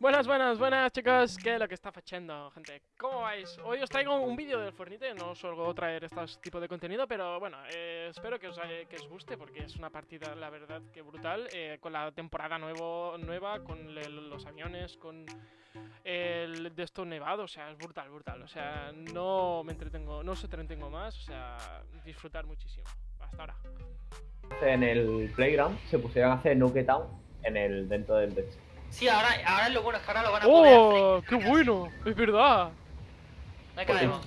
Buenas, buenas, buenas chicos, ¿qué es lo que está fachando, gente? ¿Cómo vais? Hoy os traigo un vídeo del Fornite, no suelo traer este tipo de contenido, pero bueno, eh, espero que os, eh, que os guste porque es una partida, la verdad, que brutal, eh, con la temporada nuevo, nueva, con los aviones, con el de esto nevado, o sea, es brutal, brutal, o sea, no me entretengo, no os entretengo más, o sea, disfrutar muchísimo. Hasta ahora. en el playground se pusieron a hacer Nuke Town en el, dentro del techo. Sí, ahora, ahora lo bueno es que ahora lo van a poder ¡Oh! hacer. ¡Qué bueno! Es verdad. Que demo.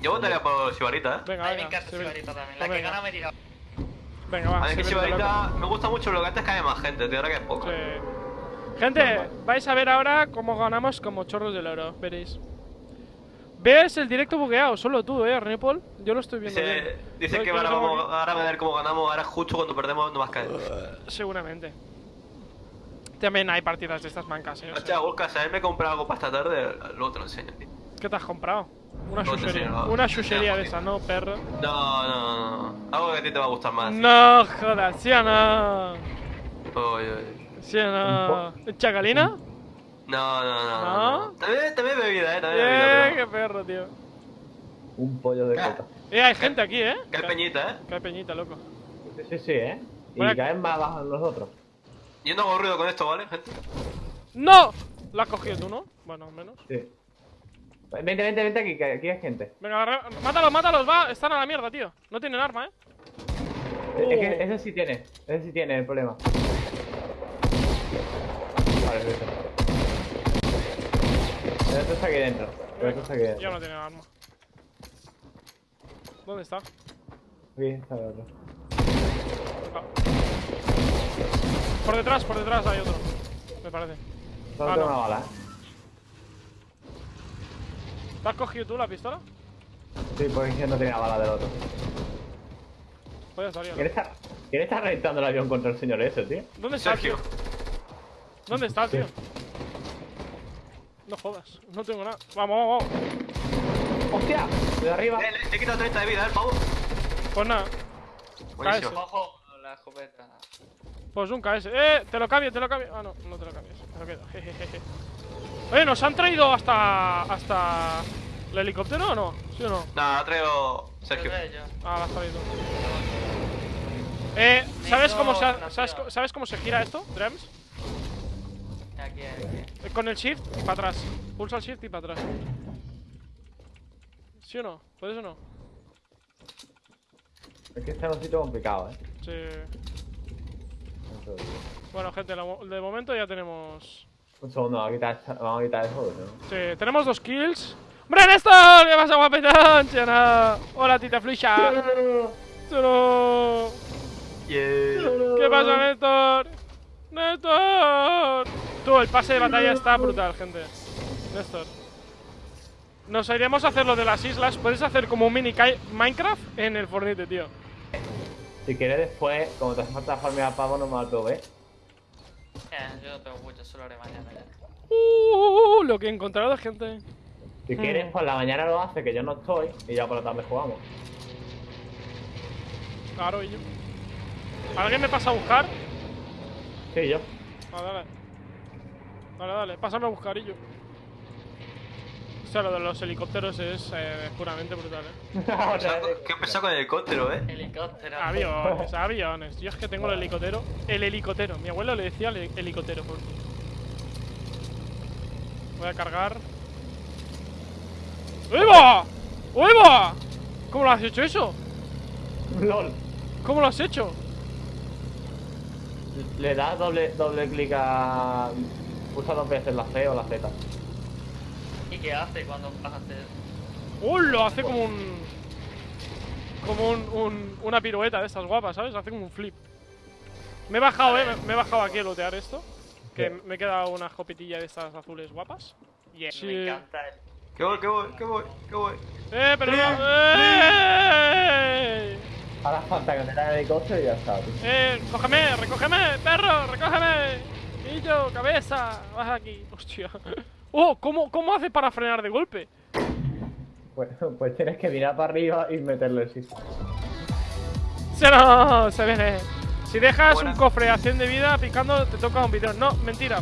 Yo votaría por Sibarita, ¿eh? Venga, A mí me encanta Sibarita también. pues La que venga. gana me tira. Venga, va. A mí que Sibarita me gusta mucho lo que antes que haya más gente, tío, ahora que es poco. Sí. Gente, vais a ver ahora cómo ganamos como chorros del oro. Veréis. ¿Ves el directo bugueado? Solo tú, eh, René Paul. Yo lo estoy viendo Dice, bien. dice que ahora, vamos, ahora a ver cómo ganamos, ahora justo cuando perdemos no más caer. aquí- Seguramente. También hay partidas de estas mancas, eh. o sea. Hostia, Vulcas, a él me compré algo para esta tarde, luego te lo enseño, tío. ¿Qué te has comprado? Una No chuchería. Una chuchería de esa, ¿no, perro? No, no, no, no. Algo que a ti te va a gustar más. No jodas, ¿sí o no? Uy, uy. ¿Sí o no? ¿Chacalina? No, no, no. ¿No? no. También, también bebida, eh, también Eh, bebida. qué Pero... perro, tío. Un pollo de coca. Eh, hay gente aquí, eh. Hay peñita, eh. Que hay peñita, loco. Sí, sí, sí, ¿eh? Y caen más abajo los otros. Yo no hago ruido con esto, ¿vale, gente? ¡No! La has cogido tú, ¿no? Bueno, menos. Sí. Vente, vente, vente aquí, que aquí hay gente. Venga, re- mátalos, mátalos, va. Están a la mierda, tío. No tienen arma, eh. Es que ese sí tiene, ese sí tiene el problema. Vale, vete. El otro está aquí dentro. El otro está aquí Ya dentro. no tienen arma. ¿Dónde está? Aquí está el otro. Ah. Por detrás, por detrás hay otro. Me parece. Solo Ah, tengo no. una bala, ¿eh? ¿Te has cogido tú la pistola? Sí, porque no tenía bala del otro. ¿Quién está, ¿Quién está reventando el avión contra el señor ese, tío? ¿Dónde está, Sergio. tío? ¿Dónde está, tío? No jodas, no tengo nada. Vamos, vamos, vamos. ¡Hostia! De arriba. Eh, le, le he quitado 30 de vida, eh, pavo. Pues nada, Buenísimo. Ojo, la escopeta. Pues un KS. ¡Eh! Te lo cambio, te lo cambio. Ah, no, no te lo cambies. Me lo quedo. Jejeje. Oye, ¿nos han traído hasta. hasta. el helicóptero o no? ¿Sí o no? Nada, ha traído Sergio. Ah, la has traído. Eh, ¿sabes cómo se, ha- no, sabes, tío. co- ¿sabes cómo se gira esto, Drems? Aquí, aquí. Eh, Con el shift y para atrás. Pulsa el shift y para atrás. ¿Sí o no? ¿Puedes o no? Es que está en un sitio complicado, ¿eh? Sí. Bueno, gente, de momento ya tenemos. Un segundo, vamos a quitar, vamos a quitar eso, ¿no? Sí, tenemos dos kills. ¡Hombre, Néstor! ¿Qué pasa, guapetón? Hola, tita flucha. ¿Sí o no? Yeah. ¿Qué pasa, Néstor? ¡Néstor! Tú, el pase de batalla está brutal, gente. Néstor. Nos iremos a hacer lo de las islas. Puedes hacer como un mini Minecraft en el Fornite, tío. Si quieres después, como te hace falta farmear pavo, no me lo ves. Eh, yo no tengo mucho, solo haré mañana ya. Uh, lo que he encontrado, gente. Si quieres, por la mañana lo hace, que yo no estoy, y ya por la tarde jugamos. Claro, y yo. ¿Alguien me pasa a buscar? Sí, yo. Ah, dale. Dale, dale, pásame a buscar y yo. O sea, lo de los helicópteros es eh, puramente brutal, eh. Vez. ¿Qué pasa con el helicóptero, eh? Helicóptero. Aviones, aviones. Yo es que tengo el helicóptero. El helicóptero. Mi abuelo le decía el helicóptero. Por... Voy a cargar. ¡Uiva! ¡Uiva! ¿Cómo lo has hecho eso? LOL. ¿Cómo lo has hecho? Le das doble, doble clic a. Usa dos veces la C o la Z. ¿Y qué hace cuando vas a hacer? ¡Uh! Lo hace como un. Como un, un- una pirueta de estas guapas, ¿sabes? Hace como un flip. Me he bajado, eh. Me, me he bajado aquí a lootear esto. Que Sí. me he quedado una escopetilla de estas azules guapas. Yeah. Me encanta el. Que voy, que voy, que voy, que voy. ¡Eh, pero no! ¡Eh! Ahora falta que te da el helicóptero y ya está, tío. ¡Eh! ¡Cógeme! ¡Recógeme! ¡Perro! ¡Recógeme! ¡Y yo! ¡Cabeza! ¡Vas aquí! ¡Hostia! ¡Oh! ¿Cómo, ¿Cómo hace para frenar de golpe? Pues, pues tienes que mirar para arriba y meterle el shift. ¡Se no! ¡Se viene! Si dejas un cofre a 100 de vida picando, te toca un bidón. No, mentira.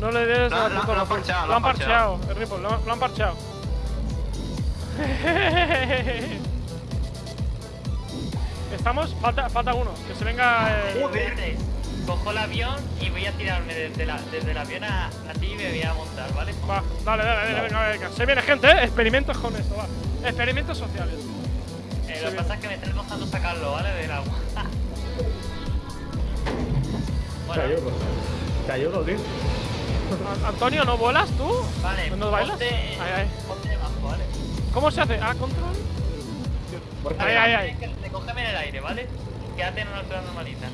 No le des Lo- la lo- puta lo han parcheado, Lo han parcheado, el Ripple, lo, lo han parcheado. Estamos, falta, falta uno, que se venga. eh, Cojo el avión y voy a tirarme desde, la, desde el avión a, a ti y me voy a montar, ¿vale? Va, dale, dale, dale, venga, venga. Se viene gente, eh. Experimentos con esto, va. Experimentos sociales. Eh, lo que pasa es que me está costando sacarlo, ¿vale? Del agua. Te bueno, ayudo. Te ayudo, tío. An- Antonio, ¿no vuelas tú? vale, ¿No bailas? ponte, Ay, ay. ponte debajo, ¿vale? ¿Cómo se hace? ¿A control? Por Ay, ay, ay. Recógeme en el aire, ¿vale? Quédate en una altura normalita.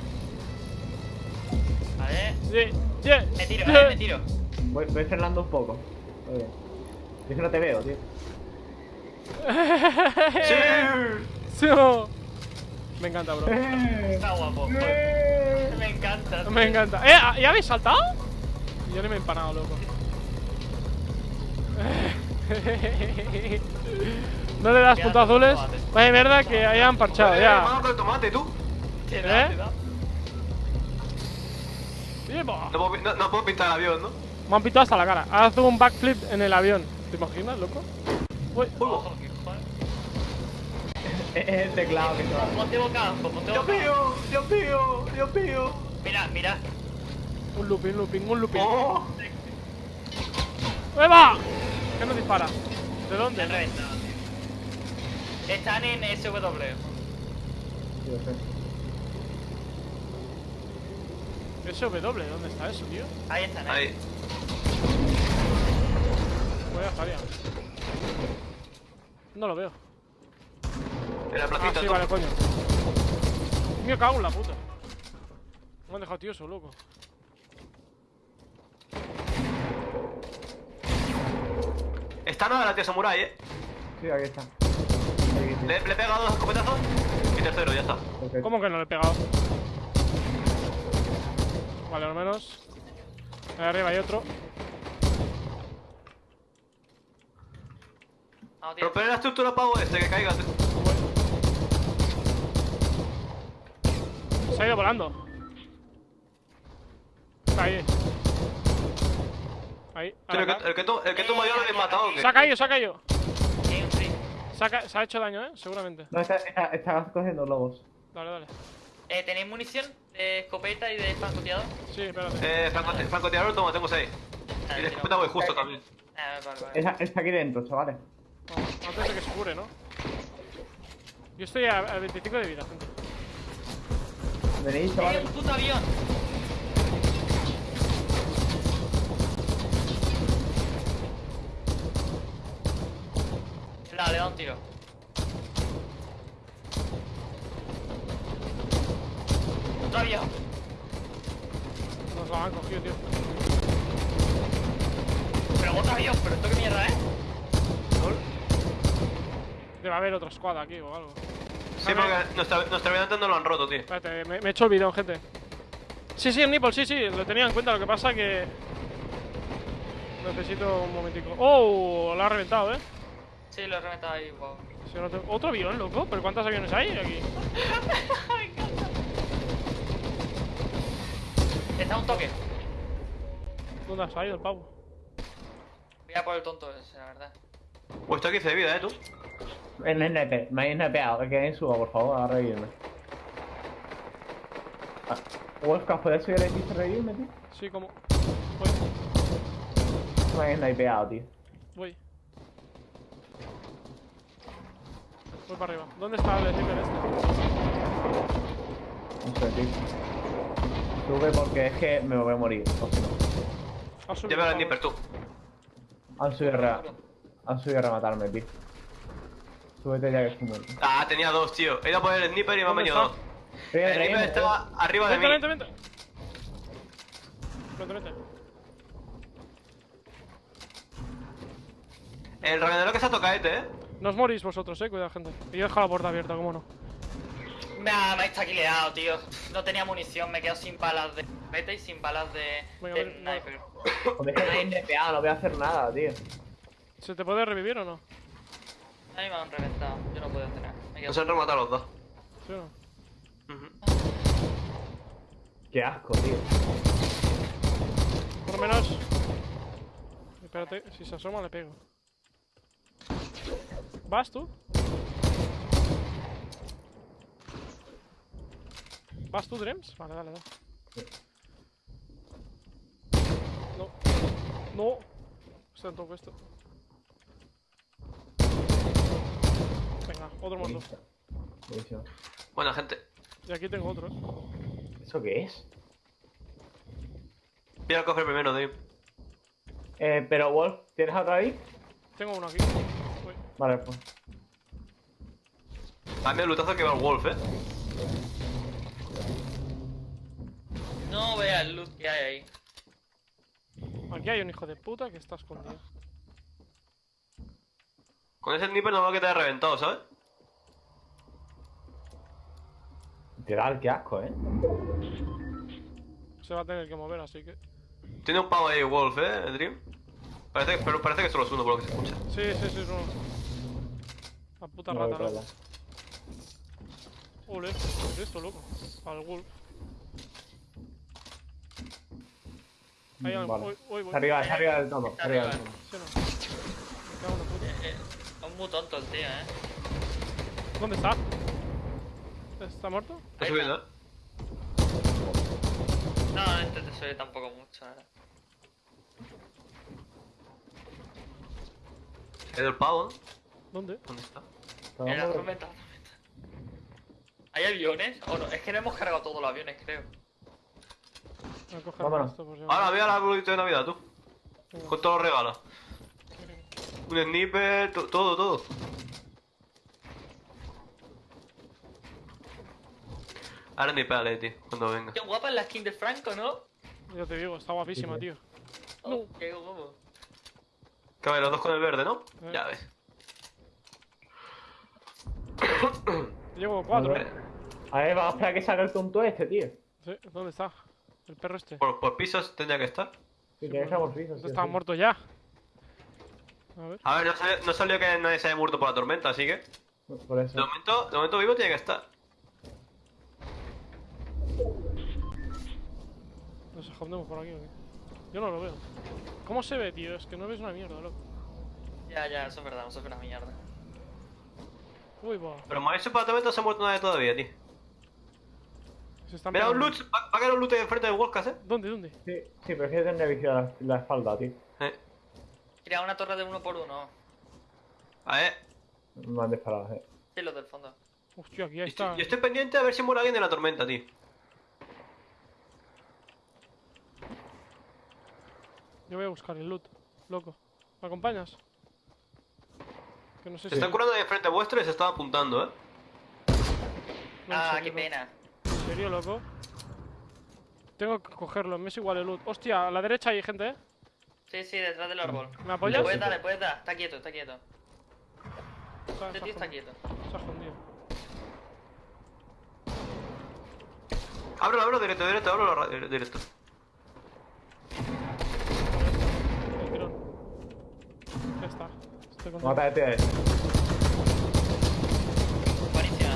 Vale. Me tiro. ¿eh? Me tiro. Voy, voy frenando un poco. Oye. Es que no te veo, tío. ¡Sí! Me encanta, bro. Está guapo. Me encanta. Me encanta. ¿Eh? ¿ah, ¿Ya habéis saltado? Yo ni me he empanado, loco. No le das puntos azules. Vaya mierda que hayan parchado, ya. Vamos con el tomate, tú. ¿Eh? No puedo, no, no puedo pintar el avión, ¿no? Me han pitado hasta la cara. Haz un backflip en el avión. ¿Te imaginas, loco? Uy, joder. Es el teclado que va. Ponte boca abajo, ponte ¡Dios boca abajo. mío! ¡Dios mío! ¡Dios mío! Mira, mira. un looping, looping, un looping. ¡Oh! ¡Eva! ¿Qué nos dispara? ¿De dónde? reventado, tío. Están en SW. Lo sé. SW, ¿dónde está eso, tío? Ahí están, ¿eh? Ahí. Pues ya estaría. No lo veo. En la Ah, placita, sí, tú. vale, coño. Me cago en la puta. Me han dejado tioso, loco. Está nada la tía Samurai, eh. Sí, aquí está. Aquí, sí. Le, le he pegado dos escopetazos. Y tercero, ya está. Perfecto. ¿Cómo que no le he pegado? Vale, al menos. Ahí arriba hay otro. Romper la estructura pavo este, que caiga. Se ha ido volando. Está ahí. Ahí. El que, el que, to- el que toma yo lo he matado, ¿o qué? Se ha caído, se ha caído. Ha, se ha hecho daño, ¿eh? Seguramente. No, está, está, está cogiendo lobos. Dale, dale. Eh, ¿Tenéis munición de escopeta y de francotirador? Sí, espérate. Eh, francote- francotirador, toma, tengo seis. Ah, Y de escopeta voy justo también. Ah, vale, vale. Está, está aquí dentro, chavales. Vamos, antes de que se cure, ¿no? Yo estoy a, a 25 de vida, gente. Venís, ¡Eh, chavales. un puto avión! Dale, le da un tiro. Otro avión. Nos lo han cogido, tío. Pero otro avión, pero esto qué mierda, ¿eh? Debe haber otra squad aquí o algo. Sí, porque nuestra, nuestra avión no lo han roto, tío. Espérate, me, me he hecho el bidón, gente. Sí, sí, el nipple, sí, sí, lo tenía en cuenta. Lo que pasa que. Necesito un momentico. ¡Oh! Lo ha reventado, ¿eh? Sí, lo he reventado ahí, wow. Si no te- ¿Otro avión, loco? ¿Pero cuántos aviones hay aquí? Está un toque. ¿Dónde ha salido el pavo? Voy a por el tonto ese, la verdad. Pues está 15 de vida, eh, tú. En snipe, me habéis snipeado. Que alguien suba, por favor, a revivirme. Ah, Wolfcast, ¿puedes subir el piso a revivirme, tío? Sí, como. Voy, Me habéis snipeado, tío. voy. Voy para arriba. ¿Dónde está el sniper este? No sé, tío. Sube porque es que me voy a morir. O si no. Llévalo al el sniper, pavo. tú. Han subido a, re- han subido a rematarme, tío. Súbete ya que estoy muerto. Ah, tenía dos, tío. He ido a poner el sniper y me han ¿Dónde venido dos. El sniper revive. estaba arriba de mí. Vente, vente, vente. Vente, vente. El revendedor que se ha tocado este, eh. No os morís vosotros, eh, cuidado, gente. Y yo he dejado la puerta abierta, cómo no. Me ha, me ha estaquileado, tío. No tenía munición, me he quedado sin balas de beta y sin balas de, de sniper. Joder, que snipeado, no voy a hacer nada, tío. ¿Se te puede revivir o no? A mí me han reventado, yo no puedo hacer nada. Me he Nos han rematado los dos. ¿Sí o no? Qué asco, tío. Por lo menos Espérate, si se asoma le pego. ¿Vas tú? ¿Vas tú, Dreams? Vale, dale, dale. No. No. Está en todo esto. Venga, otro muerto. Buenísimo. Buena gente. Y aquí tengo otro, ¿eh? ¿Eso qué es? Voy al cofre primero, Dave. Eh, pero Wolf, ¿tienes otra ahí? Tengo uno aquí. Uy. Vale, pues. Dame el lutazo que va el Wolf, eh. No veas el loot que hay ahí. Aquí hay un hijo de puta que está escondido. Con ese sniper no va a que te haya reventado, ¿sabes? Literal, qué asco, ¿eh? Se va a tener que mover, así que. Tiene un pavo ahí, Wolf, eh, Dream. Parece, pero parece que solo es uno por lo que se escucha. Sí, sí, sí, no. La puta No, rata, vale. Ole, ¿qué es esto, loco? Al wolf. Ahí hay Vale. Está arriba, está arriba del todo. Está arriba del todo. Sí, no. Me cago en la puta. Eh, eh, es muy tonto el tío, eh. ¿Dónde está? ¿Está muerto? Está subiendo, eh. No, no intentes subir tampoco mucho, eh. Ido el pavo. ¿Dónde? ¿Dónde está? En la tormenta, la tormenta. ¿Hay aviones? O no, es que no hemos cargado todos los aviones, creo. Voy a coger Vámonos. esto si Ahora, ve al arbolito de Navidad, tú. Con todos los regalos. Un sniper, to- todo, todo. Ahora ni pégale, tío, cuando venga. Qué guapa es la skin de Franco, ¿no? Ya te digo, está guapísima, Sí, tío. Oh, qué guapo. Que a ver, los dos con el verde, ¿no? Eh. Ya ves. Llevo cuatro. A ver, vamos a esperar que salga el tonto este, tío. Sí, ¿dónde está? El perro este. Por, por pisos tendría que estar. Sí, que ser por piso, sí, estaba sí. muerto ya. A ver. A ver, no salió, no salió que nadie se haya muerto por la tormenta, así que. Por De eso. momento, de momento vivo tiene que estar. Nos escondemos por aquí, ¿o qué? Yo no lo veo. ¿Cómo se ve, tío? Es que no ves una mierda, loco. Ya, ya, eso es verdad, no se ve una mierda. Uy, va. Pero moverse por la tormenta no se ha muerto nadie todavía, tío. Se están Mira, un pegando. loot. Va, va a caer un loot enfrente de Wolfcast, eh. ¿Dónde, dónde? Sí, sí, prefiero tener visión la, la espalda, tío. Eh. Crea una torre de uno por uno. A ver. Me han disparado, eh. Sí, los del fondo. Hostia, aquí Yo está. estoy, yo estoy pendiente a ver si muere alguien de la tormenta, tío. Yo voy a buscar el loot, loco. ¿Me acompañas? Que no sé Se si. están curando ahí enfrente vuestro y se están apuntando, eh. No, Ah, qué pena. ¿En serio, loco? Tengo que cogerlo, me es igual el loot. Hostia, a la derecha hay gente, ¿eh? Sí, sí, detrás del árbol. ¿Me Le apoyas? puedes dar, le puedes dar. Está quieto, está quieto. Está, Este está tío está quieto. Se ha escondido. Ábrelo, ábrelo directo, directo, ábrelo ra- directo. El tirón. Ya está. Estoy con Mata a este. Buenísima.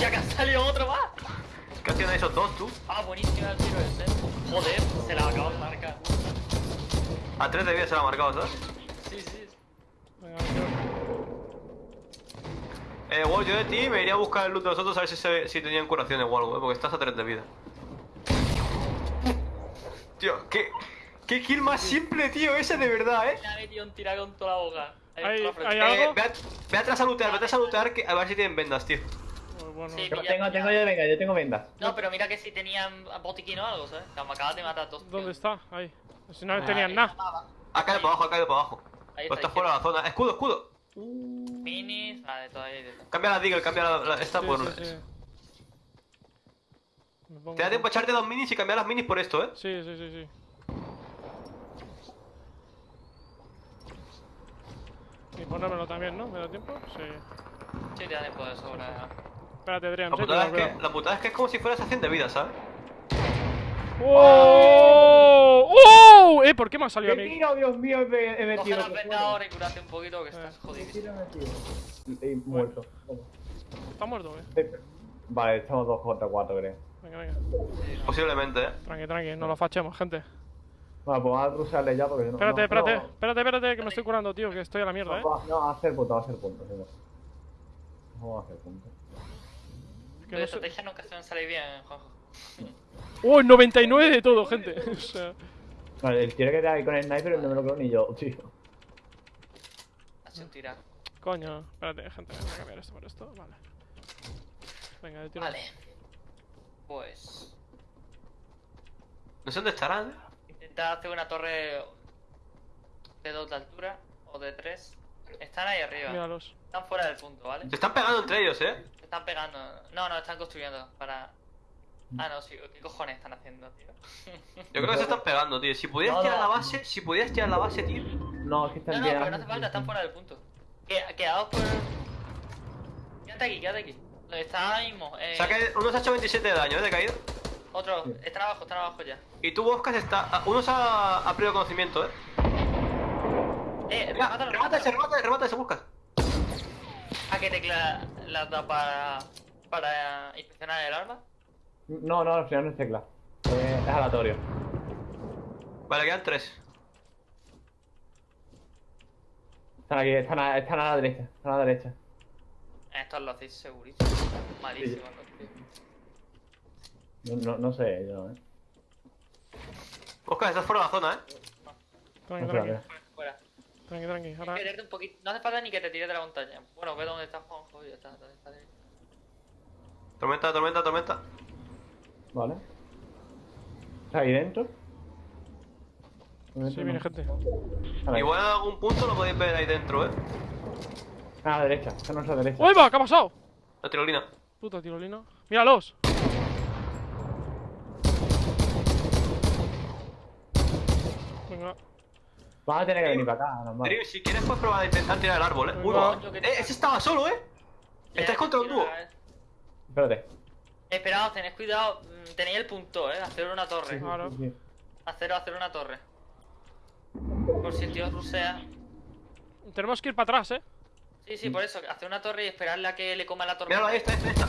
Ya que ha salido otro más. ¿Qué hacían esos dos, tú? Ah, buenísima el tiro ese. Joder, se la acabo de marcar. A tres de vida se la ha marcado, ¿sabes? Sí, sí. Venga, Eh, Wolf, yo de ti me iría a buscar el loot de los otros a ver si, se, si tenían curaciones o algo, eh, porque estás a 3 de vida. Tío, qué, qué kill más simple, tío, ese de verdad, eh. Le ha metido un tira con toda la boca. Ahí, Hay- hay- eh algo? ve, a- ve atrás a lootear, vete a lootear que, a ver si tienen vendas, tío. Bueno, Sí, Yo pilla, tengo, pilla. tengo yo, venga, yo tengo vendas. No, pero mira que si tenían botiquín o algo, ¿sabes? Me acabas de matar a todos. ¿Dónde tío. está? Ahí. Si no tenían ahí nada. Ha caído para abajo, ha caído para abajo. Ahí Pues está, está fuera de la zona. Escudo, escudo. Minis, vale, todo ahí. de todo. Cambia la Deagle, cambia la, la- esta Sí, por. sí, sí. Te da tiempo a echarte dos minis y cambiar las minis por esto, eh. Sí, sí, sí, sí. Y ponérmelo también, ¿no? ¿Me da tiempo? Sí. Sí, te da tiempo de sobra. Espérate, Adrián. La putada, es que, la putada es que es como si fuera estación de vida, ¿sabes? ¡Oh! ¡Oh! ¿Eh? ¿Por qué me ha salido a ¡Qué mí? tiro, Dios mío! He, he Coge metido. las vendas ahora y curate un poquito que Eh. estás ¿Qué jodido. tiro he metido? Y muerto. Está muerto, ¿eh? Sí. Vale, estamos dos contra cuatro, creo. Venga, venga. Posiblemente, eh. Tranqui, tranqui. No lo fachemos, gente. Bueno, pues vamos a rusarle ya porque si no. Espérate, no, espérate, no, espérate, espérate, que me estoy curando, tío, que estoy a la mierda, eh. No, no, a hacer punto, a hacer punto. no. Vamos a hacer punto. No sé- estrategia nunca suelen salir bien, Juanjo. ¡Oh, 99 de todo, gente! o sea, Vale, el tiro que te da ahí con el sniper no me lo creo ni yo, tío. Ha sido un tira. coño, espérate, gente, voy a cambiar esto por esto, vale. Venga, de tiro. Vale. Pues. No sé dónde estarán, ¿eh? Intenta hacer una torre de dos de altura o de tres. Están ahí arriba. Míralos. Están fuera del punto, ¿vale? Se están pegando entre ellos, ¿eh? Están pegando. No, no, están construyendo para. Ah, no, sí. ¿Qué cojones están haciendo, tío? Yo creo que se están pegando, tío. Si pudieras No, tirar no. la base, si pudieras tirar la base, tío. No, es que No, están no, bien. pero no hace falta, están fuera del punto. Que- Quedaos por. Quédate aquí, quédate aquí. Está ahora mismo. Eh, O sea que uno se ha hecho 27 de daño, ¿eh? De caída. Otro, están abajo, están abajo ya. Y tú, Oscar, está. ah, Uno se ha, ha perdido conocimiento, ¿eh? Eh, ese, remata, remata ese, Buscas. ¿A qué tecla la da para. para inspeccionar el arma? No, no, al final no es tecla. Eh, es aleatorio. Vale, quedan tres. Están aquí, están a, están a la derecha. Están a la derecha. Esto lo hacéis segurísimo. Malísimo, hacéis. No, no, no sé, yo, eh. Oscar, estás fuera de la zona, ¿eh? No ver. Fuera. Tranqui, tranqui. Ahora, un poquito. No hace falta ni que te tires de la montaña. Bueno, ve dónde está Juanjo y ya está. ¿dónde está? Tormenta, tormenta, tormenta. Vale. ¿Está ahí dentro? sí, viene gente. Igual en algún punto lo podéis ver ahí dentro, ¿eh? A la derecha, está a nuestra derecha. ¡Uy, va! ¿Qué ha pasado? La tirolina. Puta tirolina. ¡Míralos! Venga. Van a tener que venir para acá, normal. Dream, si quieres, puedes probar a intentar tirar el árbol, ¿eh? Uy, va. Eh, ese estaba solo, ¿eh? Estás contra un dúo. Espérate. Esperaos, tened cuidado. mm, Tenéis el punto, eh. Hacer una torre. Claro. Sí, sí. Hacer, hacer una torre. Por si el tío rusea. Tenemos que ir para atrás, eh. Sí, sí, por eso. Hacer una torre y esperarle a que le coma la torre. Míralo, ahí está, ahí está.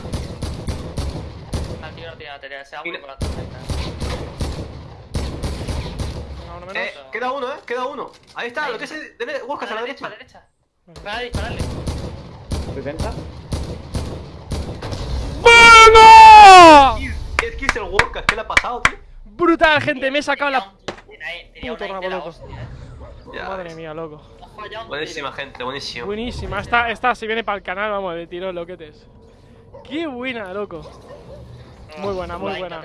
El tío no tiene batería, se va a por la tormenta. Menos. Eh, queda uno, ¿eh? Queda uno. Ahí está, Ahí. lo que es. Dele, buscas a la derecha. a la derecha. Dispararle. 70. ¡Venga! ¿Qué es el Walker? ¿Qué le ha pasado, tío? Brutal, gente, me he sacado la... Puto rabo de loco. eh. Ya, Madre ves. mía, loco. Buenísima, gente, buenísimo. Buenísima. Esta, esta si viene para el canal, vamos, de tiro loquetes. Qué buena, loco. Muy buena, muy buena.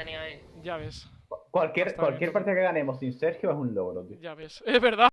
Ya ves, Cualquier, cualquier partida que ganemos sin Sergio es un logro, tío. ya ves. Es verdad.